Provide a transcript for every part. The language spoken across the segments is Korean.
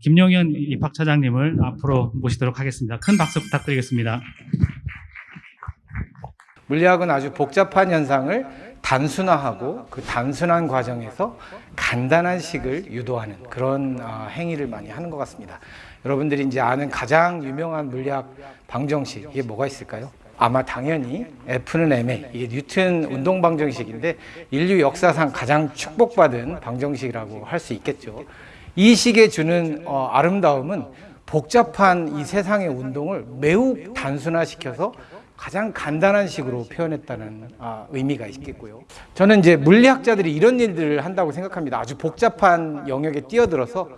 김용현 입학 차장님을 앞으로 모시도록 하겠습니다. 큰 박수 부탁드리겠습니다. 물리학은 아주 복잡한 현상을 단순화하고 그 단순한 과정에서 간단한 식을 유도하는 그런 어, 행위를 많이 하는 것 같습니다. 여러분들이 이제 아는 가장 유명한 물리학 방정식 이게 뭐가 있을까요? 아마 당연히 F는 ma 이게 뉴튼 운동 방정식인데 인류 역사상 가장 축복받은 방정식이라고 할 수 있겠죠. 이 식에 주는 어, 아름다움은 복잡한 이 세상의 운동을 매우 단순화시켜서 가장 간단한 식으로 표현했다는 아, 의미가 있겠고요. 저는 이제 물리학자들이 이런 일들을 한다고 생각합니다. 아주 복잡한 영역에 뛰어들어서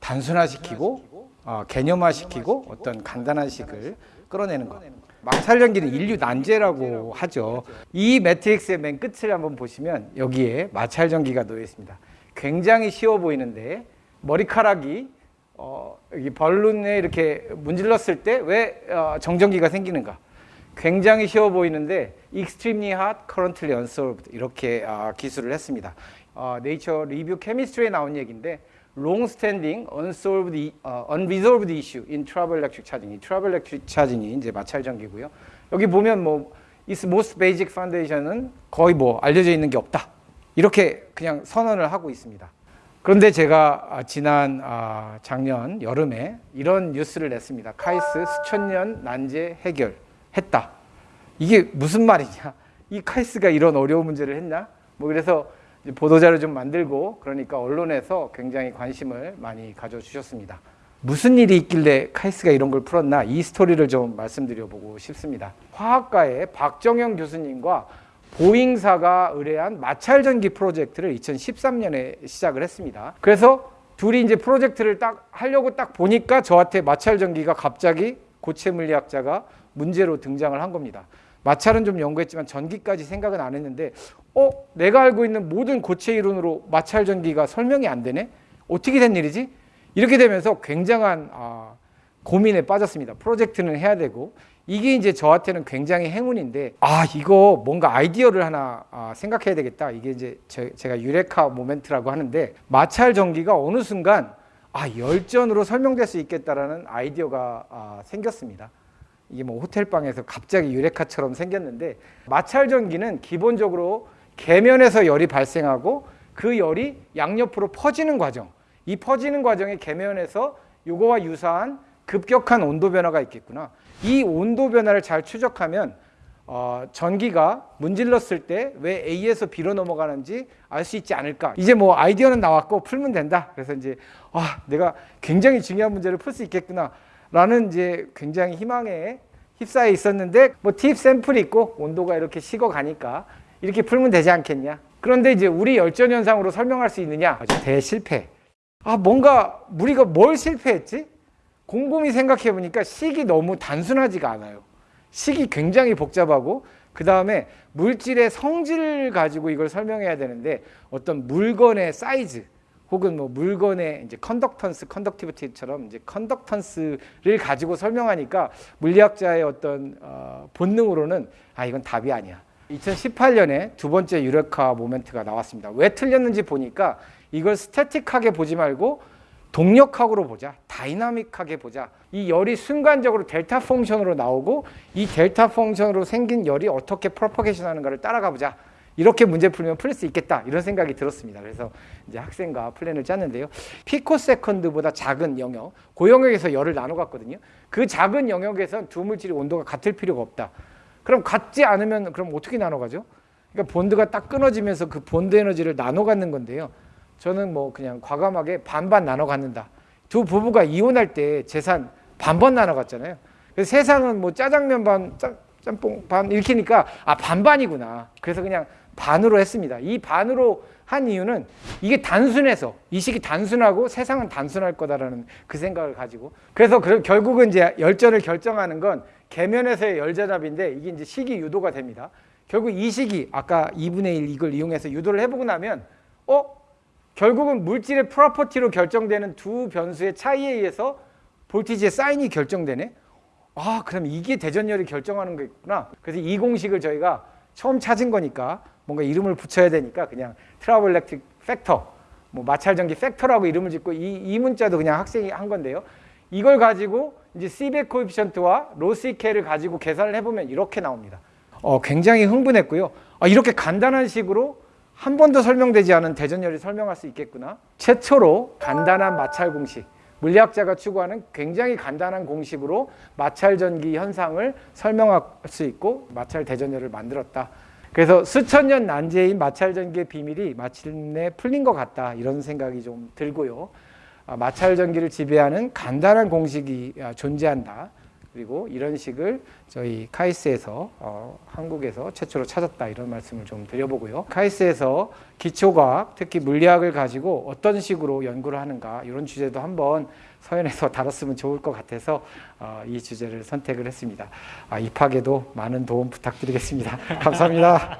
단순화시키고 어, 개념화시키고 어떤 간단한 식을 끌어내는 것. 마찰연기는 인류 난제라고 하죠. 이 매트릭스의 맨 끝을 한번 보시면 여기에 마찰전기가 놓여 있습니다. 굉장히 쉬워 보이는데 머리카락이 어, 여기 벌룬에 이렇게 문질렀을 때 왜 어, 정전기가 생기는가? 굉장히 쉬워 보이는데 extremely hot, currently unsolved 이렇게 아, 기술을 했습니다. 어, Nature Review Chemistry에 나온 얘기인데 long-standing unsolved, 어, unresolved issue in trouble electric charging. 이 trouble electric charging이 이제 마찰 전기고요. 여기 보면 뭐 its most basic foundation은 거의 뭐 알려져 있는 게 없다. 이렇게 그냥 선언을 하고 있습니다. 그런데 제가 아, 지난 아, 작년 여름에 이런 뉴스를 냈습니다. 카이스트 수천 년 난제 해결했다. 이게 무슨 말이냐? 이 카이스트가 이런 어려운 문제를 했나? 뭐 그래서 보도자료 좀 만들고 그러니까 언론에서 굉장히 관심을 많이 가져주셨습니다. 무슨 일이 있길래 카이스트가 이런 걸 풀었나? 이 스토리를 좀 말씀드려보고 싶습니다. 화학과의 박정영 교수님과 보잉사가 의뢰한 마찰전기 프로젝트를 2013년에 시작을 했습니다. 그래서 둘이 이제 프로젝트를 딱 하려고 딱 보니까 저한테 마찰전기가 갑자기 고체 물리학자가 문제로 등장을 한 겁니다. 마찰은 좀 연구했지만 전기까지 생각은 안 했는데 어 내가 알고 있는 모든 고체 이론으로 마찰 전기가 설명이 안 되네 어떻게 된 일이지 이렇게 되면서 굉장한 아, 고민에 빠졌습니다 프로젝트는 해야 되고 이게 이제 저한테는 굉장히 행운인데 아 이거 뭔가 아이디어를 하나 아, 생각해야 되겠다 이게 이제 제, 제가 유레카 모멘트라고 하는데 마찰 전기가 어느 순간 아 열전으로 설명될 수 있겠다라는 아이디어가 아, 생겼습니다. 이게 뭐 호텔방에서 갑자기 유레카처럼 생겼는데 마찰 전기는 기본적으로 계면에서 열이 발생하고 그 열이 양옆으로 퍼지는 과정. 이 퍼지는 과정에 계면에서 이거와 유사한 급격한 온도 변화가 있겠구나. 이 온도 변화를 잘 추적하면 어, 전기가 문질렀을 때 왜 A에서 B로 넘어가는지 알 수 있지 않을까. 이제 뭐 아이디어는 나왔고 풀면 된다. 그래서 이제 아, 내가 굉장히 중요한 문제를 풀 수 있겠구나. 라는 이제 굉장히 희망에 휩싸여 있었는데 뭐 팁 샘플이 있고 온도가 이렇게 식어 가니까 이렇게 풀면 되지 않겠냐. 그런데 이제 우리 열전 현상으로 설명할 수 있느냐? 아주 대실패. 아, 뭔가 우리가 뭘 실패했지? 곰곰이 생각해 보니까 식이 너무 단순하지가 않아요. 식이 굉장히 복잡하고 그 다음에 물질의 성질을 가지고 이걸 설명해야 되는데 어떤 물건의 사이즈 혹은 뭐 물건의 이제 컨덕턴스, conductivity처럼 이제 컨덕턴스를 가지고 설명하니까 물리학자의 어떤 어, 본능으로는 아 이건 답이 아니야. 2018년에 두 번째 eureka moment가 나왔습니다. 왜 틀렸는지 보니까 이걸 static하게 보지 말고 동력학으로 보자. dynamic하게 보자. 이 열이 순간적으로 delta function으로 나오고 이 delta function으로 생긴 열이 어떻게 propagation 하는가를 따라가 보자. 이렇게 문제 풀면 풀릴 수 있겠다. 이런 생각이 들었습니다. 그래서 이제 학생과 플랜을 짰는데요. picosecond보다 작은 영역, 그 영역에서 열을 나눠 갖거든요. 그 작은 영역에서 두 물질의 온도가 같을 필요가 없다. 그럼 같지 않으면 그럼 어떻게 나눠 가죠? 그러니까 bond가 딱 끊어지면서 그 본드 에너지를 나눠 갖는 건데요. 저는 뭐 그냥 과감하게 반반 나눠 갖는다. 두 부부가 이혼할 때 재산 반반 나눠 갖잖아요. 그래서 세상은 뭐 짜장면 반, 짜, 짬뽕 반 시키니까 아 반반이구나. 그래서 그냥 반으로 했습니다. 이 반으로 한 이유는 이게 단순해서 이 식이 단순하고 세상은 단순할 거다라는 그 생각을 가지고 그래서 그 결국은 이제 열전을 결정하는 건 계면에서의 열전압인데 이게 이제 식이 유도가 됩니다. 결국 이 식이 아까 2분의 1 이걸 이용해서 유도를 해보고 나면 어 결국은 물질의 property로 결정되는 두 변수의 차이에 의해서 voltage의 sign이 결정되네. 아, 그럼 이게 대전열이 결정하는 거겠구나. 그래서 이 공식을 저희가 처음 찾은 거니까 뭔가 이름을 붙여야 되니까 그냥 triboelectric factor 뭐 마찰전기 factor라고 이름을 짓고 이, 이 문자도 그냥 학생이 한 건데요. 이걸 가지고 이제 C백 코에피션트와 로시케를 가지고 계산을 해보면 이렇게 나옵니다. 어, 굉장히 흥분했고요. 아, 이렇게 간단한 식으로 한 번도 설명되지 않은 대전열이 설명할 수 있겠구나. 최초로 간단한 마찰 공식, 물리학자가 추구하는 굉장히 간단한 공식으로 마찰 전기 현상을 설명할 수 있고 마찰 대전열을 만들었다. 그래서 수천 년 난제인 마찰 전기의 비밀이 마침내 풀린 것 같다. 이런 생각이 좀 들고요. 아, 마찰 전기를 지배하는 간단한 공식이 아, 존재한다. 그리고 이런 식을 저희 카이스에서 어, 한국에서 최초로 찾았다 이런 말씀을 좀 드려보고요. 카이스에서 기초과학, 특히 물리학을 가지고 어떤 식으로 연구를 하는가 이런 주제도 한번 서연에서 다뤘으면 좋을 것 같아서 어, 이 주제를 선택을 했습니다. 아, 입학에도 많은 도움 부탁드리겠습니다. 감사합니다.